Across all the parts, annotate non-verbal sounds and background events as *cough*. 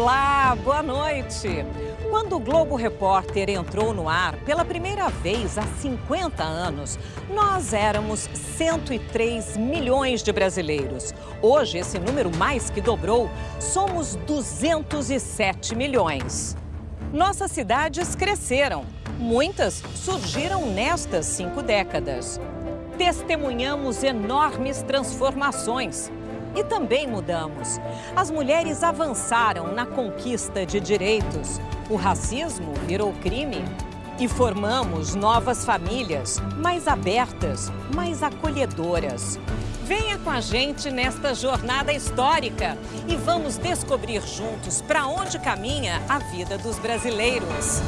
Olá, boa noite. Quando o Globo Repórter entrou no ar pela primeira vez há 50 anos, nós éramos 103 milhões de brasileiros. Hoje, esse número mais que dobrou, somos 207 milhões. Nossas cidades cresceram. Muitas surgiram nestas cinco décadas. Testemunhamos enormes transformações e também mudamos. As mulheres avançaram na conquista de direitos. O racismo virou crime. E formamos novas famílias, mais abertas, mais acolhedoras. Venha com a gente nesta jornada histórica e vamos descobrir juntos para onde caminha a vida dos brasileiros.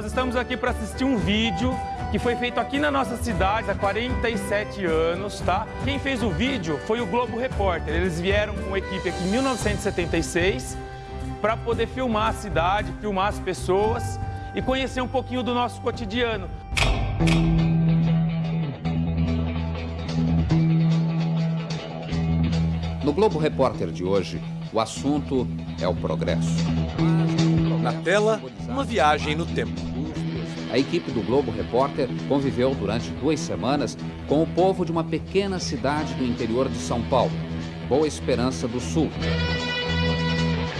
Nós estamos aqui para assistir um vídeo que foi feito aqui na nossa cidade há 47 anos, tá? Quem fez o vídeo foi o Globo Repórter. Eles vieram com equipe aqui em 1976 para poder filmar a cidade, filmar as pessoas e conhecer um pouquinho do nosso cotidiano. No Globo Repórter de hoje, o assunto é o progresso. Na tela, uma viagem no tempo. A equipe do Globo Repórter conviveu durante duas semanas com o povo de uma pequena cidade do interior de São Paulo, Boa Esperança do Sul.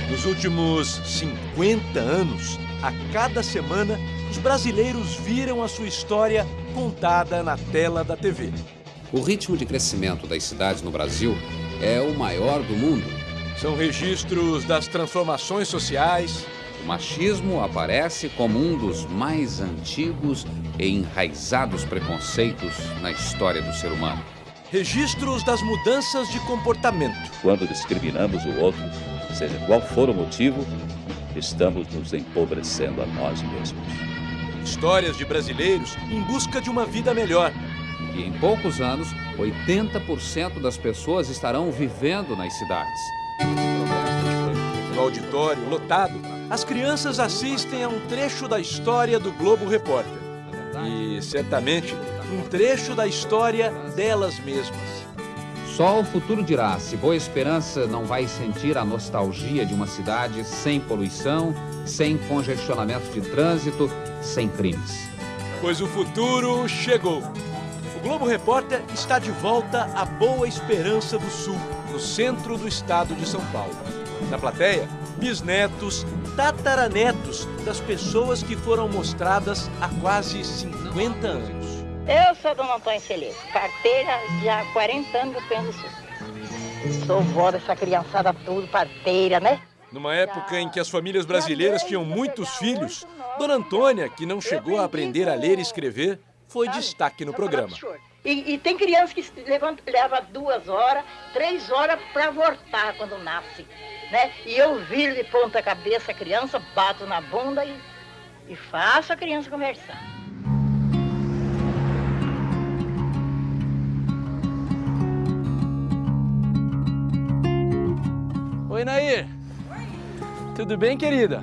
Nos últimos 50 anos, a cada semana, os brasileiros viram a sua história contada na tela da TV. O ritmo de crescimento das cidades no Brasil é o maior do mundo. São registros das transformações sociais, O machismo aparece como um dos mais antigos e enraizados preconceitos na história do ser humano. registros das mudanças de comportamento. Quando discriminamos o outro, seja qual for o motivo, estamos nos empobrecendo a nós mesmos. Histórias de brasileiros em busca de uma vida melhor. E em poucos anos, 80% das pessoas estarão vivendo nas cidades. No auditório lotado, as crianças assistem a um trecho da história do Globo Repórter. E, certamente, um trecho da história delas mesmas. Só o futuro dirá se Boa Esperança não vai sentir a nostalgia de uma cidade sem poluição, sem congestionamento de trânsito, sem crimes. Pois o futuro chegou. O Globo Repórter está de volta à Boa Esperança do Sul, no centro do estado de São Paulo. Na plateia, bisnetos, tataranetos das pessoas que foram mostradas há quase 50 anos. Eu sou Dona Antônia Celeiro, parteira já há 40 anos do Pêndulo Sul. Sou vó dessa criançada tudo, parteira, né? Numa época em que as famílias brasileiras tinham muitos filhos, Dona Antônia, que não chegou a aprender a ler e escrever, foi destaque no programa. E, e tem criança que levanta, leva duas horas, três horas para voltar quando nasce, né? E eu viro de ponta cabeça a criança, bato na bunda e, e faço a criança conversar. Oi, Nair. Tudo bem, querida?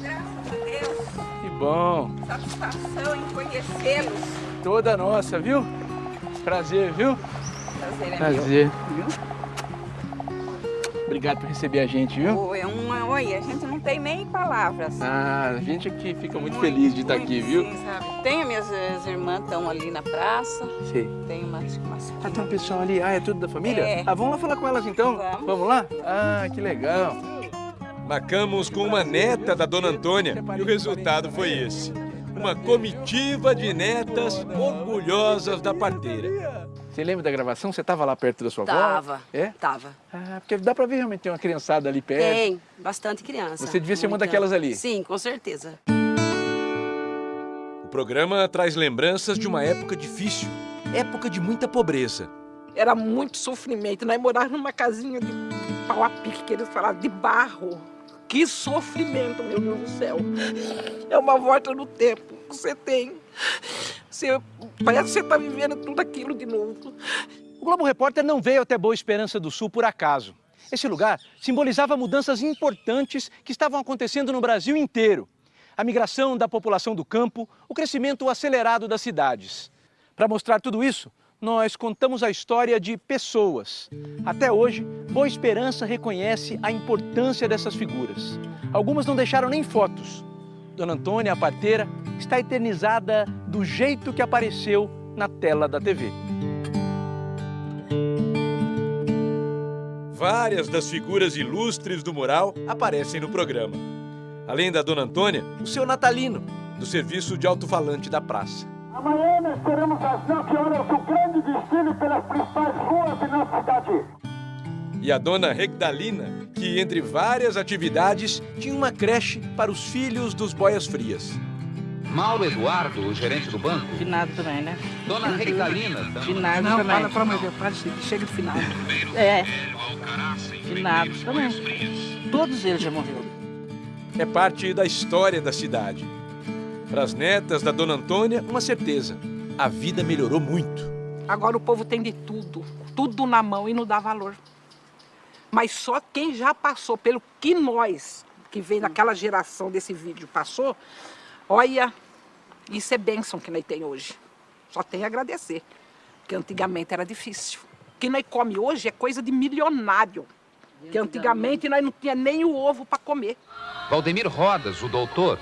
Graças a Deus, Que bom. satisfação em conhecê-los. Toda nossa, viu? Prazer, viu? Prazer é meu. Prazer. Obrigado por receber a gente, viu? Oi, é uma, oi, a gente não tem nem palavras. Ah, a gente aqui fica muito feliz de estar muito, aqui, viu? Sim, sabe? Tem minhas, minhas irmãs estão ali na praça. Sei. Tem umas, umas Ah, tem um pessoal ali. Ah, é tudo da família? É. Ah, vamos lá falar com elas então? Vamos. lá? Ah, que legal. Marcamos com uma neta da Dona Antônia e o resultado foi esse. Uma comitiva de netas orgulhosas da parteira. Você lembra da gravação? Você estava lá perto da sua avó? Tava. É? Tava. Ah, porque dá pra ver realmente tem uma criançada ali perto. Tem, bastante criança. Você devia ser uma daquelas ali. Sim, com certeza. O programa traz lembranças de uma época difícil, época de muita pobreza. Era muito sofrimento. Nós morávamos numa casinha de pau a pique, que eles falavam, de barro. Que sofrimento, meu Deus do céu. É uma volta no tempo que você tem. Você, parece que você está vivendo tudo aquilo de novo. O Globo Repórter não veio até Boa Esperança do Sul por acaso. Esse lugar simbolizava mudanças importantes que estavam acontecendo no Brasil inteiro. A migração da população do campo, o crescimento acelerado das cidades. Para mostrar tudo isso, nós contamos a história de pessoas. Até hoje, Boa Esperança reconhece a importância dessas figuras. Algumas não deixaram nem fotos. Dona Antônia, a parteira, está eternizada do jeito que apareceu na tela da TV. Várias das figuras ilustres do mural aparecem no programa. Além da Dona Antônia, o seu Natalino, do serviço de alto-falante da praça. Amanhã nós teremos às 9 horas o grande desfile pelas principais ruas de nossa cidade. E a dona Regdalina, que entre várias atividades tinha uma creche para os filhos dos boias frias. Mauro Eduardo, o gerente do banco. Finado também, né? Dona Regdalina. Finado Não, também. fala pra mãe, para chega de final. É. Finado também. Todos eles já morreram. É parte da história da cidade. Para as netas da Dona Antônia, uma certeza. A vida melhorou muito. Agora o povo tem de tudo, tudo na mão e não dá valor. Mas só quem já passou pelo que nós, que veio daquela geração desse vídeo, passou, olha, isso é bênção que nós tem hoje. Só tem a agradecer, porque antigamente era difícil. O que nós come hoje é coisa de milionário, que antigamente nós não tinha nem o ovo para comer. Valdemir Rodas, o doutor,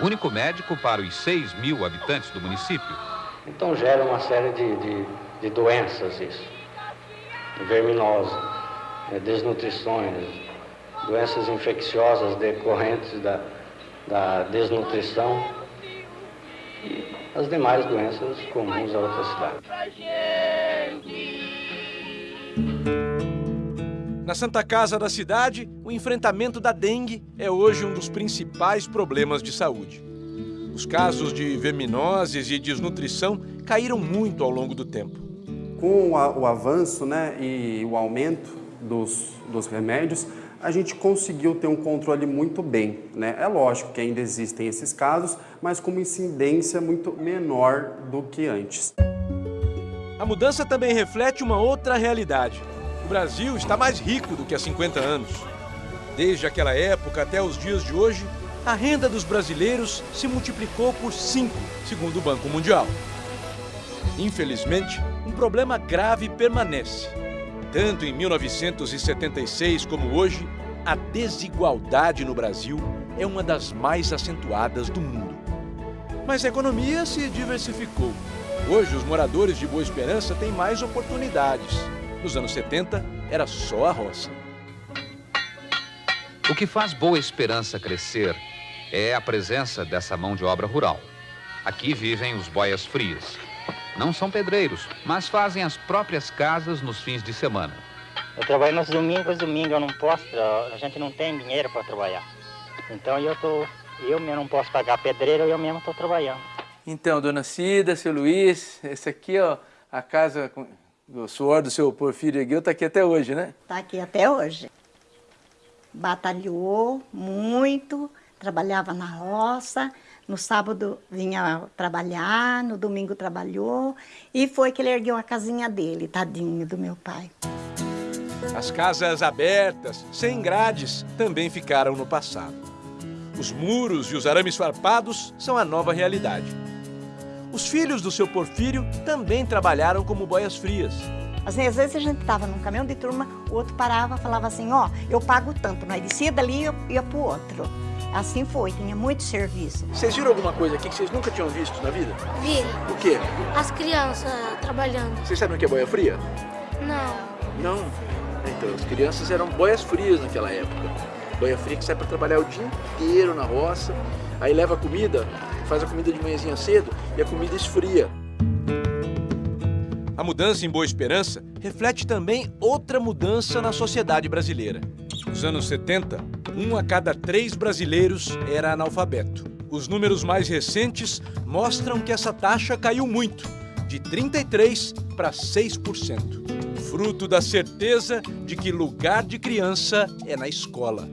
único médico para os 6 mil habitantes do município. Então gera uma série de, de, de doenças isso. Verminose, né, desnutrições, doenças infecciosas decorrentes da, da desnutrição e as demais doenças comuns a outras cidades. Na Santa Casa da cidade, o enfrentamento da dengue é hoje um dos principais problemas de saúde. Os casos de verminoses e desnutrição caíram muito ao longo do tempo. Com o, avanço né, e o aumento dos, dos remédios, a gente conseguiu ter um controle muito bem. Né? É lógico que ainda existem esses casos, mas com uma incidência muito menor do que antes. A mudança também reflete uma outra realidade. O Brasil está mais rico do que há 50 anos. Desde aquela época até os dias de hoje, a renda dos brasileiros se multiplicou por 5, segundo o Banco Mundial. Infelizmente, um problema grave permanece. Tanto em 1976 como hoje, a desigualdade no Brasil é uma das mais acentuadas do mundo. Mas a economia se diversificou. Hoje, os moradores de Boa Esperança têm mais oportunidades. Nos anos 70, era só a roça. O que faz Boa Esperança crescer é a presença dessa mão de obra rural. Aqui vivem os boias frias. Não são pedreiros, mas fazem as próprias casas nos fins de semana. Eu trabalho nos domingos, domingo eu não posso, a gente não tem dinheiro para trabalhar. Então eu tô, eu mesmo não posso pagar pedreiro, eu mesmo estou trabalhando. Então, dona Cida, seu Luiz, esse aqui, ó, a casa do suor do seu Porfírio Eguil tá aqui até hoje, né? Tá aqui até hoje. Batalhou muito, trabalhava na roça, no sábado vinha trabalhar, no domingo trabalhou e foi que ele ergueu a casinha dele, tadinho do meu pai. As casas abertas, sem grades, também ficaram no passado. Os muros e os arames farpados são a nova realidade. Os filhos do seu Porfírio também trabalharam como boias frias. Às vezes a gente estava num caminhão de turma, o outro parava falava assim, ó, oh, eu pago tanto, nós descia dali e ia, ia pro outro. Assim foi, tinha muito serviço. Vocês viram alguma coisa aqui que vocês nunca tinham visto na vida? Vi. O quê? As crianças trabalhando. Vocês sabem o que é boia fria? Não. Não? Então, as crianças eram boias frias naquela época. Boia fria que sai para trabalhar o dia inteiro na roça, aí leva comida, faz a comida de manhãzinha cedo e a comida esfria. A mudança em Boa Esperança reflete também outra mudança na sociedade brasileira. Nos anos 70, um a cada três brasileiros era analfabeto. Os números mais recentes mostram que essa taxa caiu muito, de 33% para 6%. fruto da certeza de que lugar de criança é na escola.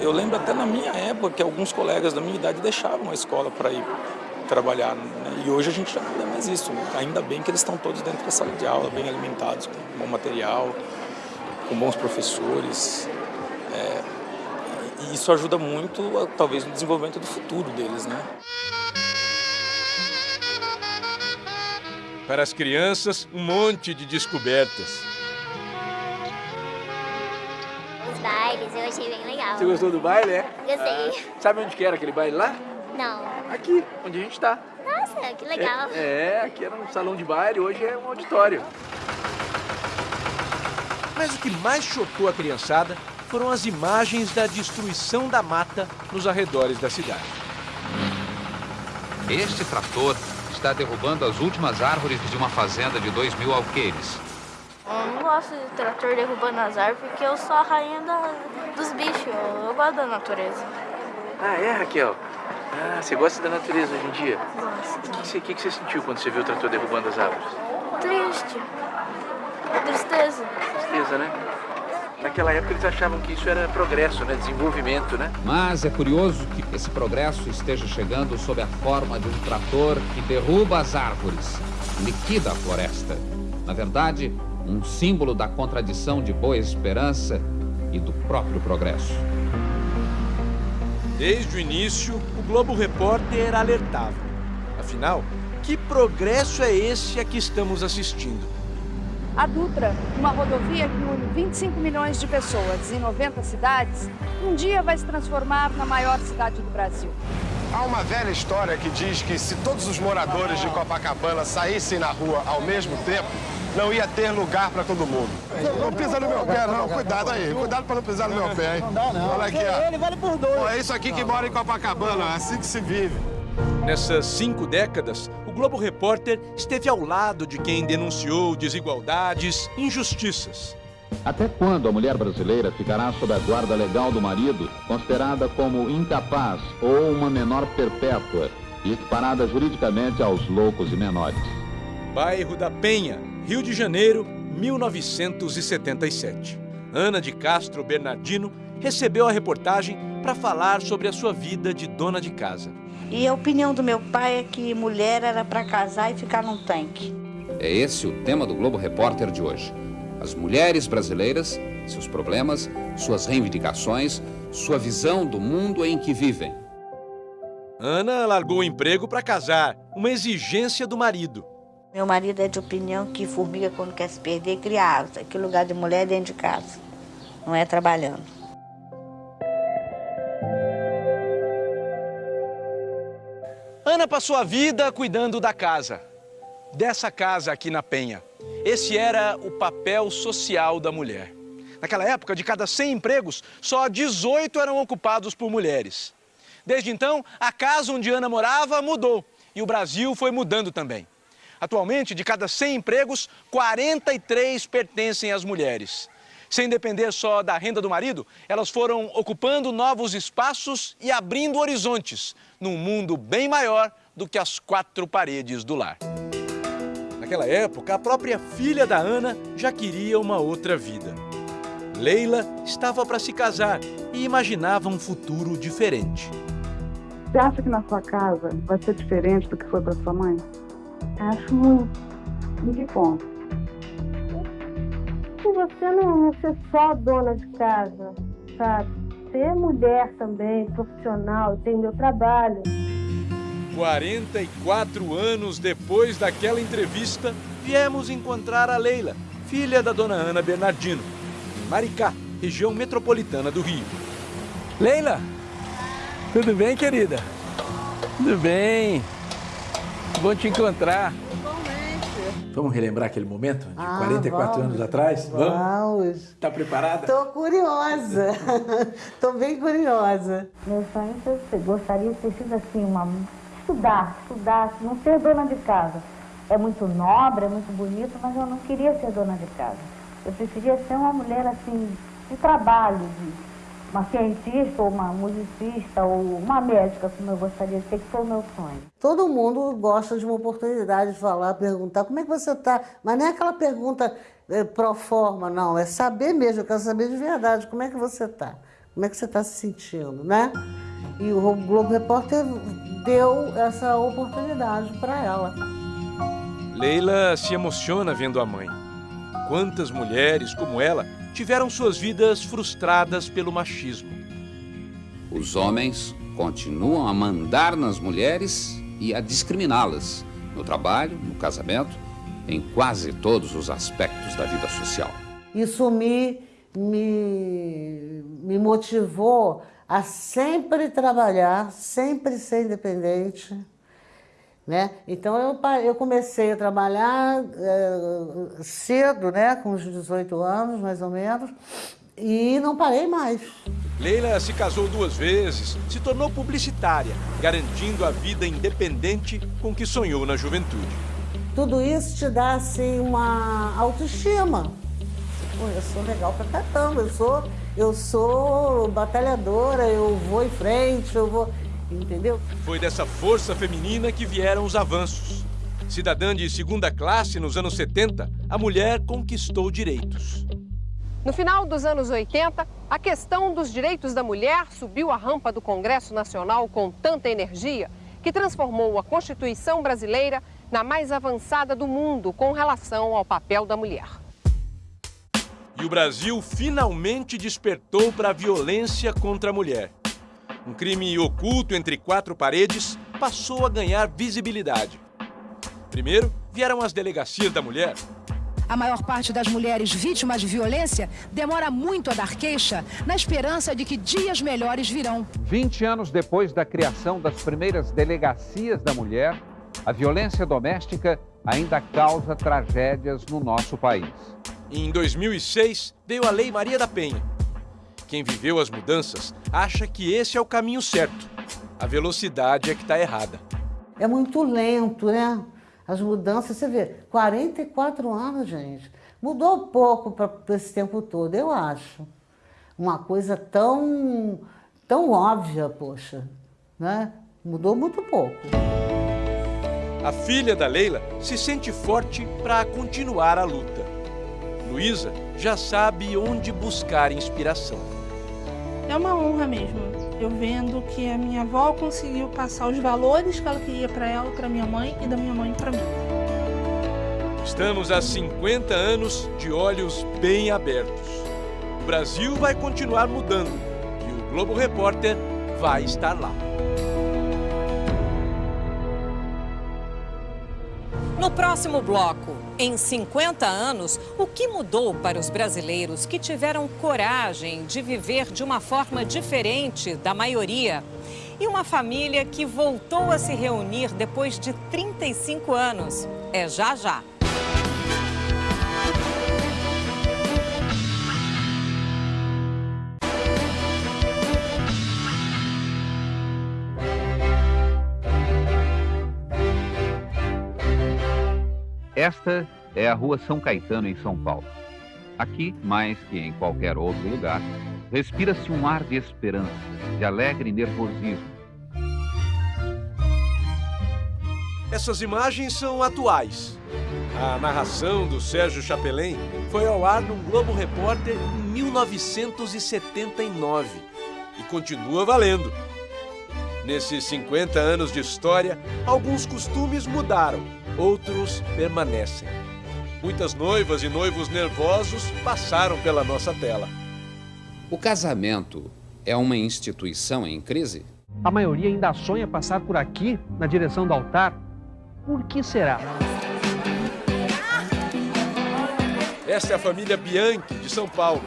Eu lembro até na minha época que alguns colegas da minha idade deixavam a escola para ir trabalhar. Né? E hoje a gente já não vê mais isso. Ainda bem que eles estão todos dentro da sala de aula, bem alimentados, com bom material, com bons professores. É, e isso ajuda muito, talvez, no desenvolvimento do futuro deles, né? Para as crianças, um monte de descobertas. Bailes, eu achei bem legal. Você gostou do baile, é? Gostei. Ah, sabe onde que era aquele baile lá? Não. Aqui, onde a gente está. Nossa, que legal. É, é, aqui era um salão de baile, hoje é um auditório. Mas o que mais chocou a criançada foram as imagens da destruição da mata nos arredores da cidade. Este trator está derrubando as últimas árvores de uma fazenda de 2 mil alqueires. Eu não gosto de trator derrubando as árvores porque eu sou a rainha da, dos bichos. Eu, eu gosto da natureza. Ah, é, Raquel? Ah, você gosta da natureza hoje em dia? Gosto. O que, que, que você sentiu quando você viu o trator derrubando as árvores? Triste. Tristeza. Tristeza, né? Naquela época eles achavam que isso era progresso, né? desenvolvimento, né? Mas é curioso que esse progresso esteja chegando sob a forma de um trator que derruba as árvores, liquida a floresta. Na verdade, um símbolo da contradição de boa esperança e do próprio progresso. Desde o início, o Globo Repórter alertava. Afinal, que progresso é esse a que estamos assistindo? A Dutra, uma rodovia que une 25 milhões de pessoas em 90 cidades, um dia vai se transformar na maior cidade do Brasil. Há uma velha história que diz que se todos os moradores de Copacabana saíssem na rua ao mesmo tempo, não ia ter lugar para todo mundo. Não pisa no meu pé, não. Cuidado aí. Cuidado para não pisar no meu pé, hein? Não dá, não. Olha aqui, ó. Ele vale por dois. é isso aqui que mora em Copacabana. É assim que se vive. Nessas cinco décadas, o Globo Repórter esteve ao lado de quem denunciou desigualdades, injustiças. Até quando a mulher brasileira ficará sob a guarda legal do marido, considerada como incapaz ou uma menor perpétua e equiparada juridicamente aos loucos e menores? Bairro da Penha, Rio de Janeiro, 1977. Ana de Castro Bernardino recebeu a reportagem para falar sobre a sua vida de dona de casa. E a opinião do meu pai é que mulher era para casar e ficar num tanque. É esse o tema do Globo Repórter de hoje. As mulheres brasileiras, seus problemas, suas reivindicações, sua visão do mundo em que vivem. Ana largou o emprego para casar, uma exigência do marido. Meu marido é de opinião que formiga quando quer se perder cria asa, que lugar de mulher é dentro de casa, não é trabalhando. Ana passou a vida cuidando da casa, dessa casa aqui na Penha. Esse era o papel social da mulher. Naquela época, de cada 100 empregos, só 18 eram ocupados por mulheres. Desde então, a casa onde Ana morava mudou e o Brasil foi mudando também. Atualmente, de cada 100 empregos, 43 pertencem às mulheres. Sem depender só da renda do marido, elas foram ocupando novos espaços e abrindo horizontes num mundo bem maior do que as quatro paredes do lar. Naquela época, a própria filha da Ana já queria uma outra vida. Leila estava para se casar e imaginava um futuro diferente. Você acha que na sua casa vai ser diferente do que foi para sua mãe? Acho muito. Que ponto? Que você não é ser só dona de casa, sabe? Ser mulher também, profissional, tem meu trabalho. 44 anos depois daquela entrevista, viemos encontrar a Leila, filha da dona Ana Bernardino, em Maricá, região metropolitana do Rio. Leila, tudo bem, querida? Tudo bem. Bom te encontrar. Vamos relembrar aquele momento de Ah, 44 vamos. anos atrás? Vamos. Tá preparada? Tô curiosa. *laughs* Tô bem curiosa. Meu sonho é ser- gostaria de ter sido assim, uma, estudar, estudar, não ser dona de casa. É muito nobre, é muito bonito, mas eu não queria ser dona de casa. Eu preferia ser uma mulher assim, de trabalho, de uma cientista, ou uma musicista, ou uma médica, como eu gostaria de ser, que foi o meu sonho. Todo mundo gosta de uma oportunidade de falar, perguntar como é que você tá. Mas não é aquela pergunta é, pro forma, não. É saber mesmo, eu quero saber de verdade como é que você está, como é que você está se sentindo, né? E o Globo Repórter deu essa oportunidade para ela. Leila se emociona vendo a mãe. Quantas mulheres como ela tiveram suas vidas frustradas pelo machismo. Os homens continuam a mandar nas mulheres e a discriminá-las no trabalho, no casamento, em quase todos os aspectos da vida social. Isso me, me, me motivou a sempre trabalhar, sempre ser independente. Né? Então eu, eu comecei a trabalhar é, cedo, né? com uns 18 anos mais ou menos, e não parei mais. Leila se casou duas vezes, se tornou publicitária, garantindo a vida independente com que sonhou na juventude. Tudo isso te dá assim uma autoestima. Eu sou legal pra caramba, eu sou, eu sou batalhadora, eu vou em frente, eu vou entendeu? Foi dessa força feminina que vieram os avanços. Cidadã de segunda classe nos anos 70, a mulher conquistou direitos. No final dos anos 80, a questão dos direitos da mulher subiu a rampa do Congresso Nacional com tanta energia que transformou a Constituição brasileira na mais avançada do mundo com relação ao papel da mulher. E o Brasil finalmente despertou para a violência contra a mulher um crime oculto entre quatro paredes, passou a ganhar visibilidade. Primeiro, vieram as delegacias da mulher. A maior parte das mulheres vítimas de violência demora muito a dar queixa, na esperança de que dias melhores virão. 20 anos depois da criação das primeiras delegacias da mulher, a violência doméstica ainda causa tragédias no nosso país. Em 2006, veio a Lei Maria da Penha, quem viveu as mudanças acha que esse é o caminho certo. A velocidade é que está errada. É muito lento, né? As mudanças, você vê, 44 anos, gente. Mudou pouco para esse tempo todo, eu acho. Uma coisa tão, tão óbvia, poxa, né? Mudou muito pouco. A filha da Leila se sente forte para continuar a luta. Luísa já sabe onde buscar inspiração é uma honra mesmo. Eu vendo que a minha avó conseguiu passar os valores que ela queria para ela, para minha mãe e da minha mãe para mim. Estamos há 50 anos de olhos bem abertos. O Brasil vai continuar mudando e o Globo Repórter vai estar lá. No próximo bloco, em 50 anos, o que mudou para os brasileiros que tiveram coragem de viver de uma forma diferente da maioria? E uma família que voltou a se reunir depois de 35 anos. É já já. Esta é a Rua São Caetano, em São Paulo. Aqui, mais que em qualquer outro lugar, respira-se um ar de esperança, de alegre nervosismo. Essas imagens são atuais. A narração do Sérgio Chapelin foi ao ar no Globo Repórter em 1979 e continua valendo. Nesses 50 anos de história, alguns costumes mudaram outros permanecem. Muitas noivas e noivos nervosos passaram pela nossa tela. O casamento é uma instituição em crise? A maioria ainda sonha passar por aqui, na direção do altar. Por que será? Esta é a família Bianchi, de São Paulo.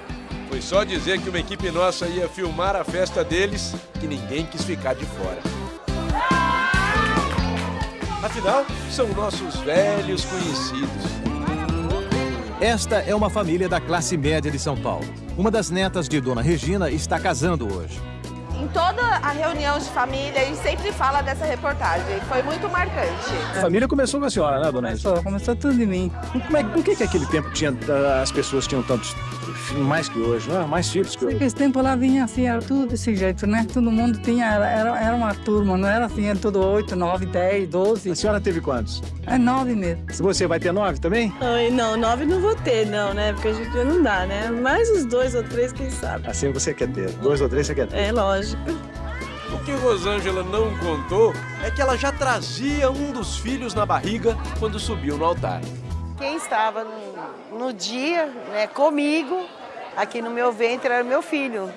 Foi só dizer que uma equipe nossa ia filmar a festa deles que ninguém quis ficar de fora. Afinal, são nossos velhos conhecidos. Esta é uma família da classe média de São Paulo. Uma das netas de Dona Regina está casando hoje. Em toda a reunião de família, a gente sempre fala dessa reportagem. Foi muito marcante. A família começou com a senhora, né, Dona Começou, começou tudo em mim. Como é, por que, que aquele tempo tinha, as pessoas tinham tantos mais que hoje, né? Mais filhos que hoje. Naquele tempo lá vinha assim, era tudo desse jeito, né? Todo mundo tinha, era, era uma turma, não era assim, era tudo oito, nove, dez, doze. A senhora teve quantos? É nove mesmo. Se você vai ter nove também? Ai, não, nove não vou ter, não, né? Porque a gente não dá, né? Mais os dois ou três, quem sabe. Assim você quer ter, dois ou três você quer ter. É, lógico. O que Rosângela não contou é que ela já trazia um dos filhos na barriga quando subiu no altar. Quem estava no, no dia né, comigo, aqui no meu ventre, era meu filho.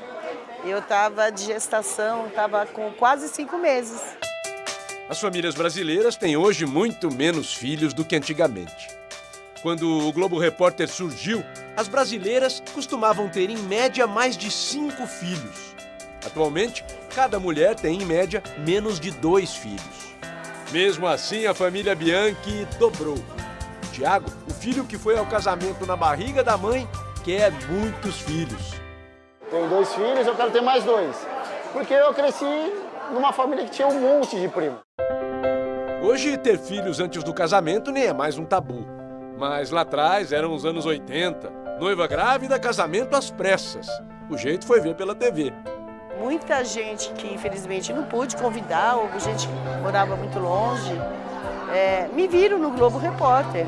Eu estava de gestação, estava com quase cinco meses. As famílias brasileiras têm hoje muito menos filhos do que antigamente. Quando o Globo Repórter surgiu, as brasileiras costumavam ter em média mais de cinco filhos. Atualmente, cada mulher tem em média menos de dois filhos. Mesmo assim, a família Bianchi dobrou. Tiago, o filho que foi ao casamento na barriga da mãe, quer muitos filhos. Tenho dois filhos, eu quero ter mais dois. Porque eu cresci numa família que tinha um monte de primo. Hoje, ter filhos antes do casamento nem é mais um tabu. Mas lá atrás eram os anos 80. Noiva grávida, casamento às pressas. O jeito foi ver pela TV. Muita gente que infelizmente não pude convidar, ou gente que morava muito longe, é, me viram no Globo Repórter,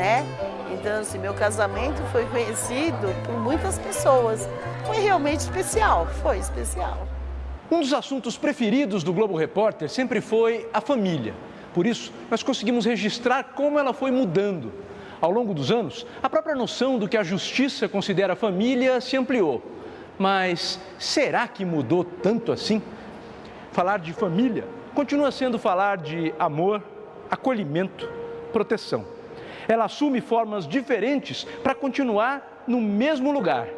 né? Então, assim, meu casamento foi conhecido por muitas pessoas. Foi realmente especial, foi especial. Um dos assuntos preferidos do Globo Repórter sempre foi a família. Por isso, nós conseguimos registrar como ela foi mudando. Ao longo dos anos, a própria noção do que a justiça considera família se ampliou. Mas será que mudou tanto assim? Falar de família continua sendo falar de amor, acolhimento, proteção. Ela assume formas diferentes para continuar no mesmo lugar.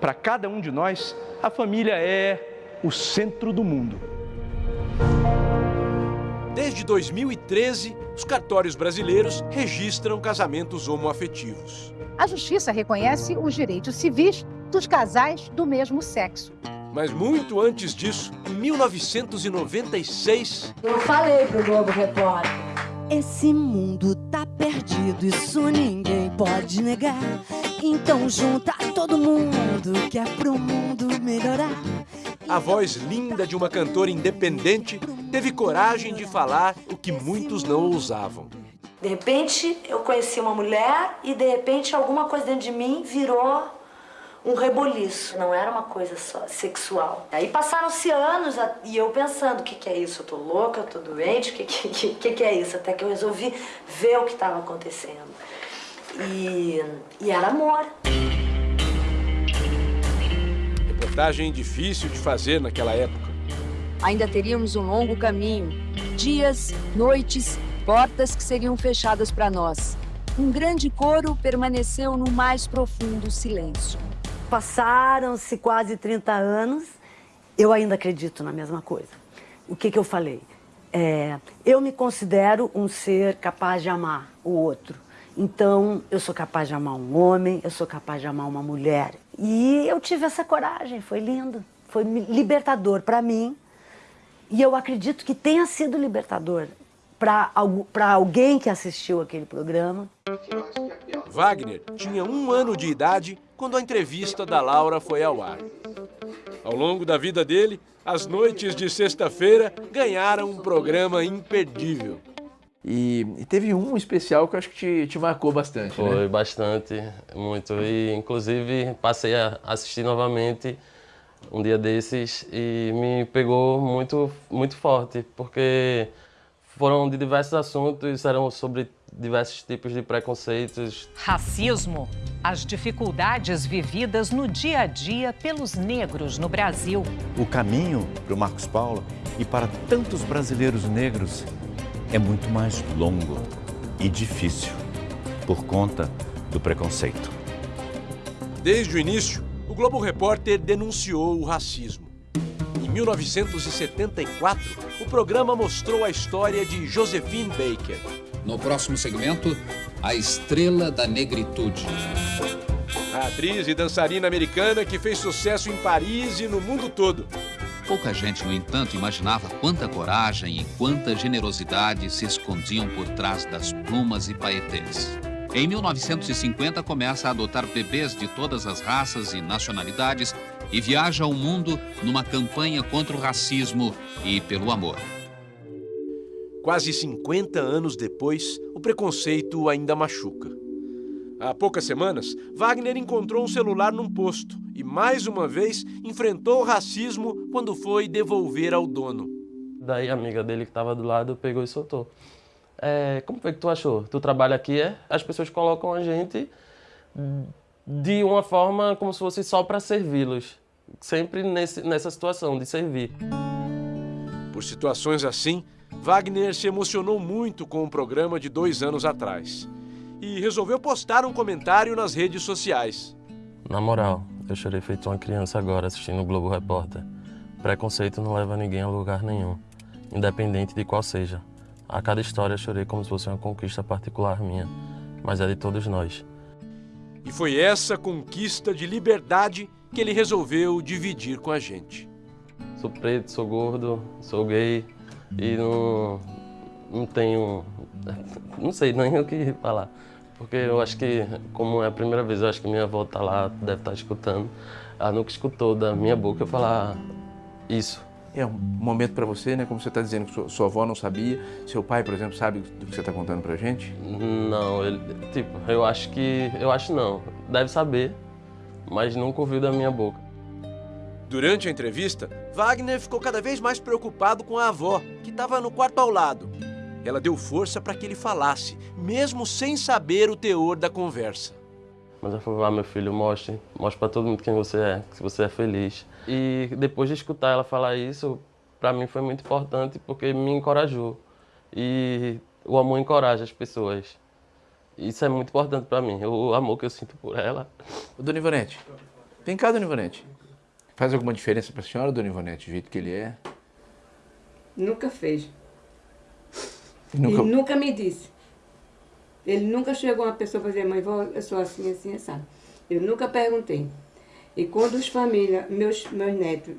Para cada um de nós, a família é o centro do mundo. Desde 2013, os cartórios brasileiros registram casamentos homoafetivos. A justiça reconhece os direitos civis dos casais do mesmo sexo. Mas muito antes disso, em 1996... Eu falei pro Globo Repórter. Esse mundo tá perdido, isso ninguém pode negar. Então junta todo mundo que é pro mundo melhorar. A voz linda de uma cantora independente teve coragem de falar o que muitos não ousavam. De repente, eu conheci uma mulher e de repente alguma coisa dentro de mim virou um reboliço. Não era uma coisa só sexual. Aí passaram-se anos e eu pensando, o que, que é isso? Eu tô louca, eu tô doente, o que, que, que, que é isso? Até que eu resolvi ver o que estava acontecendo. E, e era amor. Reportagem difícil de fazer naquela época. Ainda teríamos um longo caminho. Dias, noites, portas que seriam fechadas para nós. Um grande coro permaneceu no mais profundo silêncio. Passaram-se quase 30 anos, eu ainda acredito na mesma coisa. O que, que eu falei? É, eu me considero um ser capaz de amar o outro. Então, eu sou capaz de amar um homem, eu sou capaz de amar uma mulher. E eu tive essa coragem, foi lindo, foi libertador para mim. E eu acredito que tenha sido libertador para alguém que assistiu aquele programa. Wagner tinha um ano de idade quando a entrevista da Laura foi ao ar. Ao longo da vida dele, as noites de sexta-feira ganharam um programa imperdível. E, e, teve um especial que eu acho que te, te marcou bastante, Foi né? bastante, muito. E inclusive passei a assistir novamente um dia desses e me pegou muito, muito forte, porque foram de diversos assuntos, eram sobre diversos tipos de preconceitos. Racismo, as dificuldades vividas no dia a dia pelos negros no Brasil. O caminho para o Marcos Paulo e para tantos brasileiros negros é muito mais longo e difícil por conta do preconceito. Desde o início, o Globo Repórter denunciou o racismo. Em 1974, o programa mostrou a história de Josephine Baker. No próximo segmento, a estrela da negritude. A atriz e dançarina americana que fez sucesso em Paris e no mundo todo. Pouca gente, no entanto, imaginava quanta coragem e quanta generosidade se escondiam por trás das plumas e paetês. Em 1950, começa a adotar bebês de todas as raças e nacionalidades e viaja ao mundo numa campanha contra o racismo e pelo amor. Quase 50 anos depois, o preconceito ainda machuca. Há poucas semanas, Wagner encontrou um celular num posto e, mais uma vez, enfrentou o racismo quando foi devolver ao dono. Daí a amiga dele que estava do lado pegou e soltou. É, como foi que tu achou? Tu trabalha aqui, é? As pessoas colocam a gente de uma forma como se fosse só para servi-los. Sempre nesse, nessa situação de servir. Por situações assim, Wagner se emocionou muito com o programa de dois anos atrás e resolveu postar um comentário nas redes sociais. Na moral, eu chorei feito uma criança agora assistindo o Globo Repórter. Preconceito não leva ninguém a lugar nenhum, independente de qual seja. A cada história chorei como se fosse uma conquista particular minha, mas é de todos nós. E foi essa conquista de liberdade que ele resolveu dividir com a gente. Sou preto, sou gordo, sou gay e não, não tenho. Não sei nem o que falar. Porque eu acho que, como é a primeira vez, eu acho que minha avó tá lá, deve estar tá escutando. Ela nunca escutou da minha boca eu falar isso. É um momento para você, né? Como você está dizendo que sua, sua, avó não sabia. Seu pai, por exemplo, sabe do que você está contando pra gente? Não, ele, tipo, eu acho que, eu acho não. Deve saber, mas nunca ouviu da minha boca. Durante a entrevista, Wagner ficou cada vez mais preocupado com a avó, que estava no quarto ao lado. Ela deu força para que ele falasse, mesmo sem saber o teor da conversa. Mas ela falou, ah, meu filho, mostre, mostre para todo mundo quem você é, que você é feliz. E depois de escutar ela falar isso, para mim foi muito importante porque me encorajou. E o amor encoraja as pessoas. Isso é muito importante para mim, o amor que eu sinto por ela. O Dona Ivonete, vem cá, Dona Ivonete. Faz alguma diferença para a senhora, Dona Ivonete, o jeito que ele é? Nunca fez. Nunca... Ele nunca me disse. Ele nunca chegou uma pessoa para dizer, mãe, eu sou assim, assim, sabe? Eu nunca perguntei. E quando os famílias, meus, meus netos,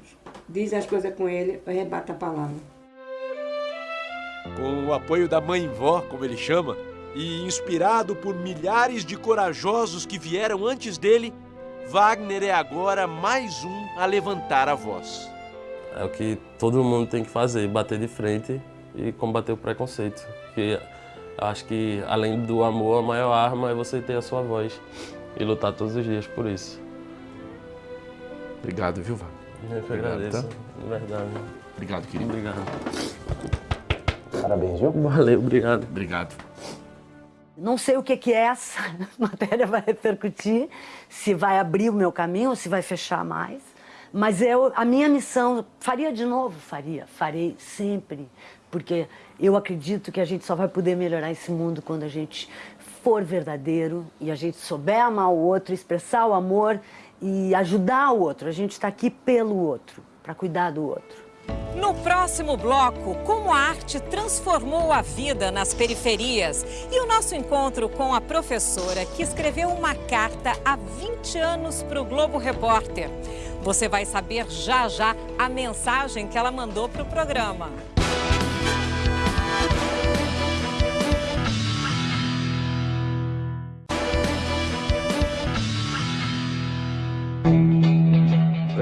dizem as coisas com ele, eu rebato a palavra. Com o apoio da mãe-vó, como ele chama, e inspirado por milhares de corajosos que vieram antes dele, Wagner é agora mais um a levantar a voz. É o que todo mundo tem que fazer, bater de frente e combater o preconceito. Que acho que, além do amor, a maior arma é você ter a sua voz e lutar todos os dias por isso. Obrigado, viu, Wagner? Eu que agradeço, tá? de verdade. Obrigado, querido. Obrigado. Parabéns, viu? Valeu, obrigado. Obrigado. Não sei o que, que essa *laughs* matéria vai repercutir, se vai abrir o meu caminho ou se vai fechar mais. Mas eu, a minha missão, faria de novo? Faria, farei sempre. Porque eu acredito que a gente só vai poder melhorar esse mundo quando a gente for verdadeiro e a gente souber amar o outro, expressar o amor e ajudar o outro. A gente está aqui pelo outro, para cuidar do outro. No próximo bloco, como a arte transformou a vida nas periferias e o nosso encontro com a professora que escreveu uma carta há 20 anos para o Globo Repórter. Você vai saber já já a mensagem que ela mandou para o programa.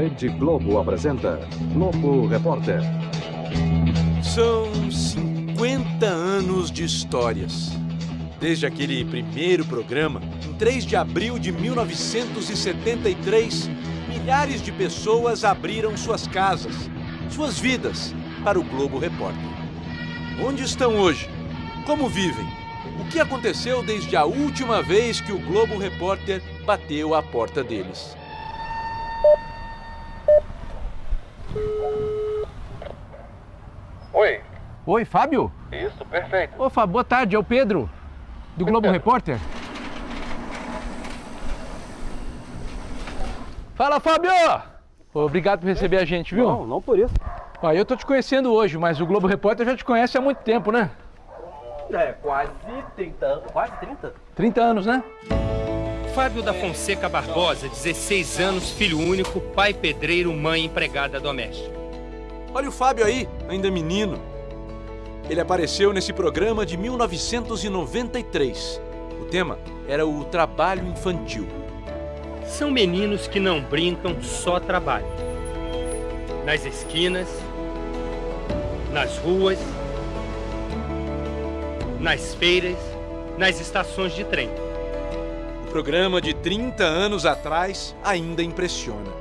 Rede Globo apresenta Globo Repórter. São 50 anos de histórias. Desde aquele primeiro programa, em 3 de abril de 1973, milhares de pessoas abriram suas casas, suas vidas, para o Globo Repórter. Onde estão hoje? Como vivem? O que aconteceu desde a última vez que o Globo Repórter bateu à porta deles? Oi. Oi, Fábio? Isso, perfeito. Ô, Fábio, boa tarde, é o Pedro, do Globo Repórter. Fala, Fábio! Obrigado por receber a gente, viu? Não, não por isso. Ó, eu tô te conhecendo hoje, mas o Globo Repórter já te conhece há muito tempo, né? É, quase 30 anos. Quase 30? 30 anos, né? Fábio da Fonseca Barbosa, 16 anos, filho único, pai pedreiro, mãe empregada doméstica. Olha o Fábio aí, ainda menino. Ele apareceu nesse programa de 1993. O tema era o trabalho infantil. São meninos que não brincam, só trabalham. Nas esquinas, nas ruas, nas feiras, nas estações de trem. O programa de 30 anos atrás ainda impressiona.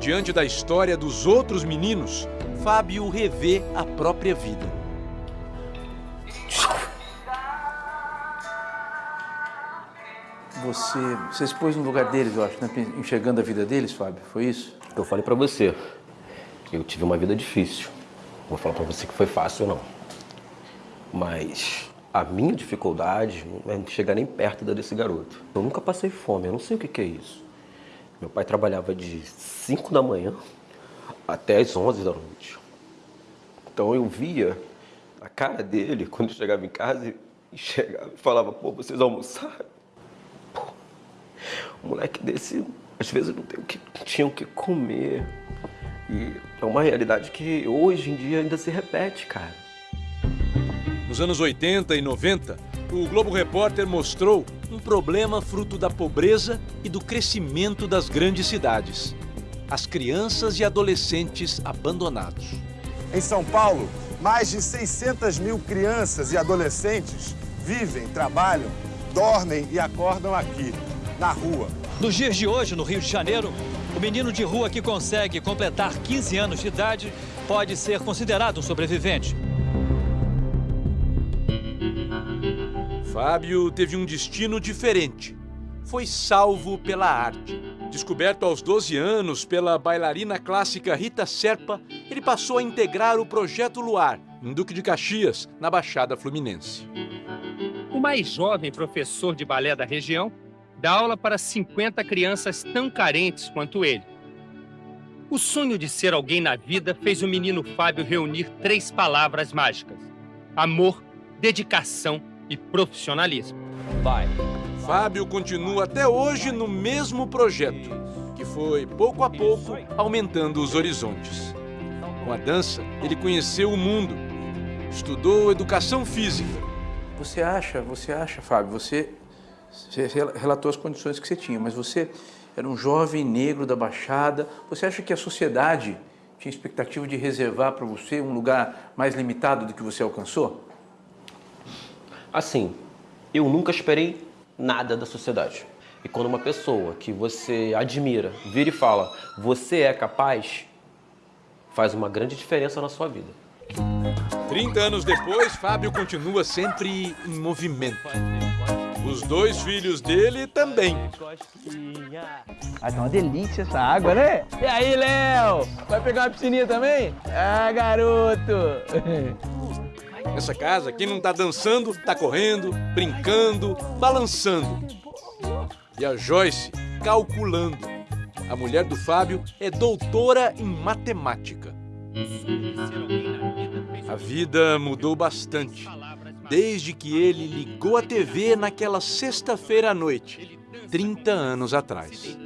Diante da história dos outros meninos, Fábio revê a própria vida. Você, você se pôs no lugar deles, eu acho, né? enxergando a vida deles, Fábio, foi isso? Eu falei para você, eu tive uma vida difícil. Não vou falar para você que foi fácil, não. Mas a minha dificuldade não é chegar nem perto da desse garoto. Eu nunca passei fome, eu não sei o que, que é isso. Meu pai trabalhava de 5 da manhã até as 11 da noite. Então eu via a cara dele quando eu chegava em casa e chegava e falava, pô, vocês almoçaram? Pô, um moleque desse, às vezes não tem o que, tinha o que comer. E é uma realidade que hoje em dia ainda se repete, cara. Nos anos 80 e 90, o Globo Repórter mostrou um problema fruto da pobreza e do crescimento das grandes cidades. As crianças e adolescentes abandonados. Em São Paulo, mais de 600 mil crianças e adolescentes vivem, trabalham, dormem e acordam aqui, na rua. Nos dias de hoje, no Rio de Janeiro, o menino de rua que consegue completar 15 anos de idade pode ser considerado um sobrevivente. Fábio teve um destino diferente. Foi salvo pela arte. Descoberto aos 12 anos pela bailarina clássica Rita Serpa, ele passou a integrar o Projeto Luar, em Duque de Caxias, na Baixada Fluminense. O mais jovem professor de balé da região dá aula para 50 crianças tão carentes quanto ele. O sonho de ser alguém na vida fez o menino Fábio reunir três palavras mágicas: amor, dedicação e profissionalismo. Vai. Fábio continua até hoje no mesmo projeto, que foi, pouco a pouco, aumentando os horizontes. Com a dança, ele conheceu o mundo, estudou educação física. Você acha, você acha, Fábio, você, você relatou as condições que você tinha, mas você era um jovem negro da Baixada, você acha que a sociedade tinha expectativa de reservar para você um lugar mais limitado do que você alcançou? Assim, eu nunca esperei nada da sociedade. E quando uma pessoa que você admira vira e fala, você é capaz, faz uma grande diferença na sua vida. 30 anos depois, Fábio continua sempre em movimento. Os dois filhos dele também. Ah, tá uma delícia essa água, né? E aí, Léo? Vai pegar uma piscininha também? Ah, garoto! *laughs* Nessa casa, quem não tá dançando, tá correndo, brincando, balançando. E a Joyce calculando. A mulher do Fábio é doutora em matemática. A vida mudou bastante desde que ele ligou a TV naquela sexta-feira à noite, 30 anos atrás.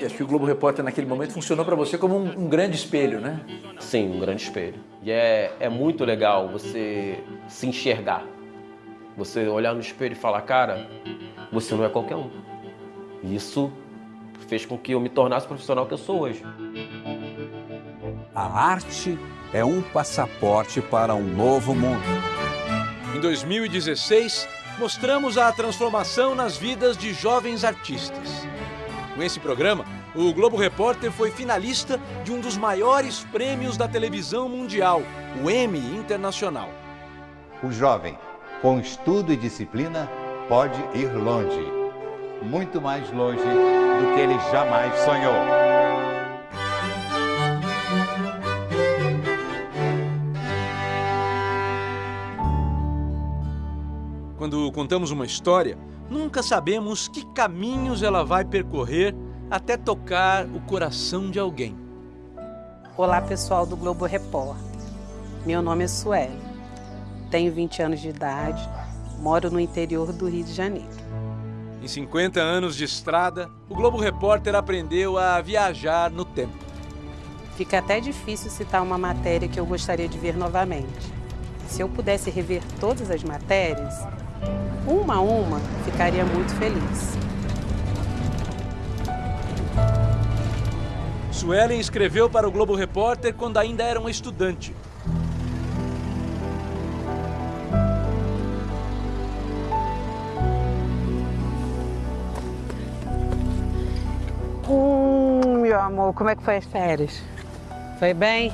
E acho que o Globo Repórter naquele momento funcionou para você como um, um, grande espelho, né? Sim, um grande espelho. E é, é muito legal você se enxergar. Você olhar no espelho e falar, cara, você não é qualquer um. E isso fez com que eu me tornasse o profissional que eu sou hoje. A arte é um passaporte para um novo mundo. Em 2016, mostramos a transformação nas vidas de jovens artistas. Com esse programa, o Globo Repórter foi finalista de um dos maiores prêmios da televisão mundial, o Emmy Internacional. O jovem, com estudo e disciplina, pode ir longe. Muito mais longe do que ele jamais sonhou. Quando contamos uma história, nunca sabemos que caminhos ela vai percorrer até tocar o coração de alguém. Olá, pessoal do Globo Repórter. Meu nome é Sueli. Tenho 20 anos de idade, moro no interior do Rio de Janeiro. Em 50 anos de estrada, o Globo Repórter aprendeu a viajar no tempo. Fica até difícil citar uma matéria que eu gostaria de ver novamente. Se eu pudesse rever todas as matérias, Uma a uma, ficaria muito feliz. Suelen escreveu para o Globo Repórter quando ainda era uma estudante. Hum, meu amor, como é que foi as férias? Foi bem?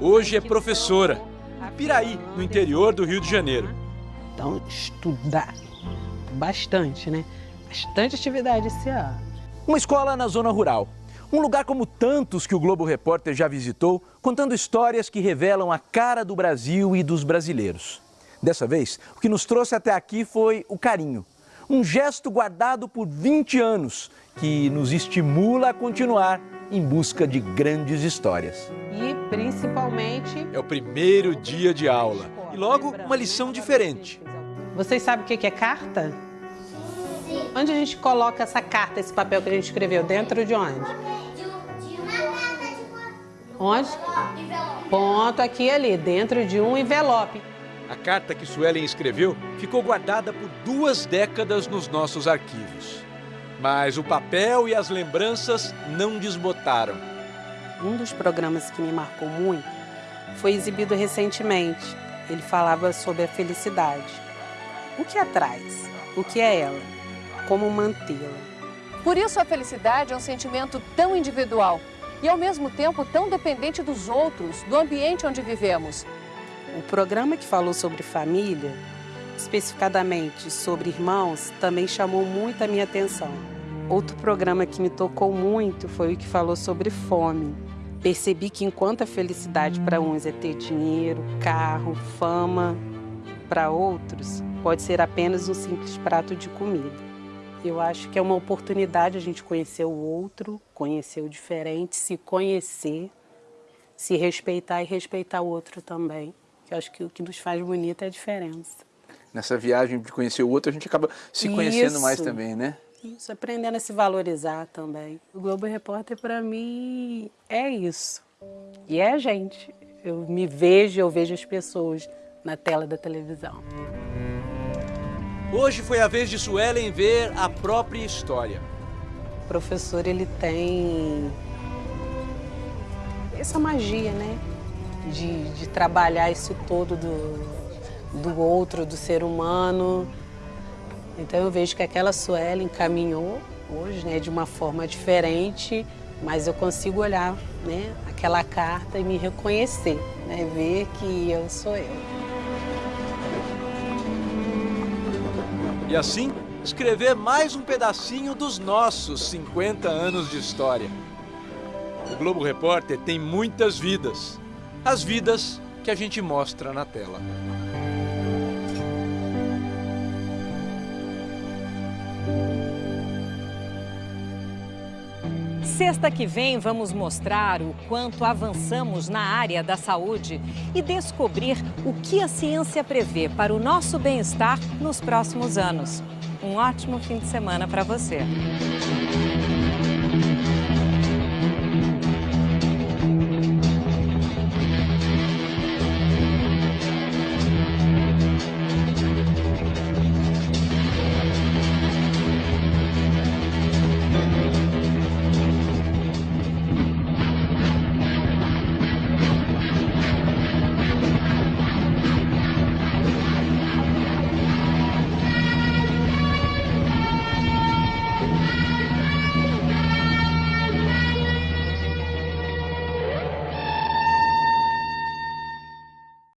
Hoje é professora. Piraí, no interior do Rio de Janeiro. Então, estudar bastante, né? Bastante atividade esse ano. Uma escola na zona rural. Um lugar como tantos que o Globo Repórter já visitou, contando histórias que revelam a cara do Brasil e dos brasileiros. Dessa vez, o que nos trouxe até aqui foi o carinho. Um gesto guardado por 20 anos que nos estimula a continuar em busca de grandes histórias. E principalmente. É o primeiro dia de aula e logo uma lição diferente. Vocês sabem o que é carta? Onde a gente coloca essa carta, esse papel que a gente escreveu? Dentro de onde? Onde? Ponto aqui ali, dentro de um envelope. A carta que Suelen escreveu ficou guardada por duas décadas nos nossos arquivos. Mas o papel e as lembranças não desbotaram. Um dos programas que me marcou muito foi exibido recentemente. Ele falava sobre a felicidade. O que a traz? O que é ela? Como mantê-la? Por isso a felicidade é um sentimento tão individual e ao mesmo tempo tão dependente dos outros, do ambiente onde vivemos. O programa que falou sobre família especificadamente sobre irmãos, também chamou muito a minha atenção. Outro programa que me tocou muito foi o que falou sobre fome. Percebi que enquanto a felicidade para uns é ter dinheiro, carro, fama, para outros pode ser apenas um simples prato de comida. Eu acho que é uma oportunidade a gente conhecer o outro, conhecer o diferente, se conhecer, se respeitar e respeitar o outro também. Eu acho que o que nos faz bonito é a diferença nessa viagem de conhecer o outro, a gente acaba se conhecendo Isso. mais também, né? Isso, aprendendo a se valorizar também. O Globo Repórter, para mim, é isso. E é a gente. Eu me vejo, eu vejo as pessoas na tela da televisão. Hoje foi a vez de Suelen ver a própria história. O professor, ele tem essa magia, né? De, de trabalhar isso todo do, do outro, do ser humano. Então eu vejo que aquela Suelen caminhou hoje, né, de uma forma diferente, mas eu consigo olhar, né, aquela carta e me reconhecer, né, ver que eu sou eu. E assim, escrever mais um pedacinho dos nossos 50 anos de história. O Globo Repórter tem muitas vidas, as vidas que a gente mostra na tela. Sexta que vem vamos mostrar o quanto avançamos na área da saúde e descobrir o que a ciência prevê para o nosso bem-estar nos próximos anos. Um ótimo fim de semana para você.